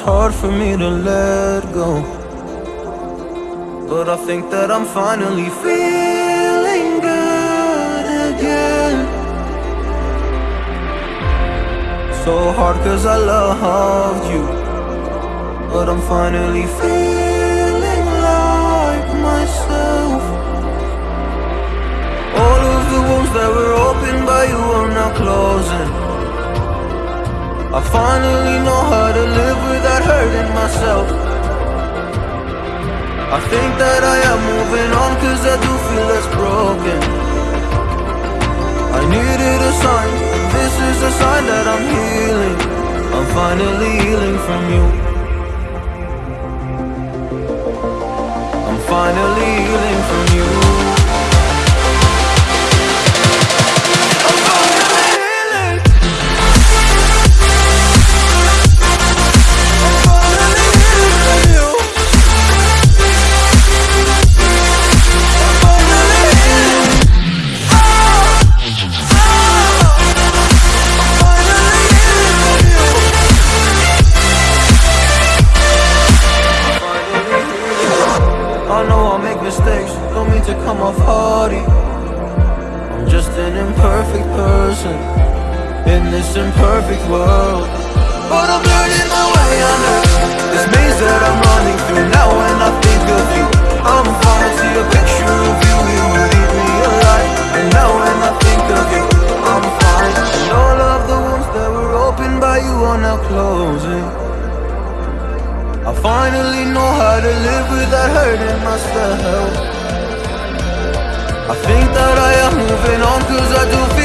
hard for me to let go. But I think that I'm finally feeling good again. So hard cause I loved you. But I'm finally feeling like myself. All of the wounds that were opened by you are now closing. I finally know how to live without hurting myself. I think that I am moving on cause I do feel less broken. I needed a sign, this is a sign that I'm healing. I'm finally healing from you. I'm finally cause I do.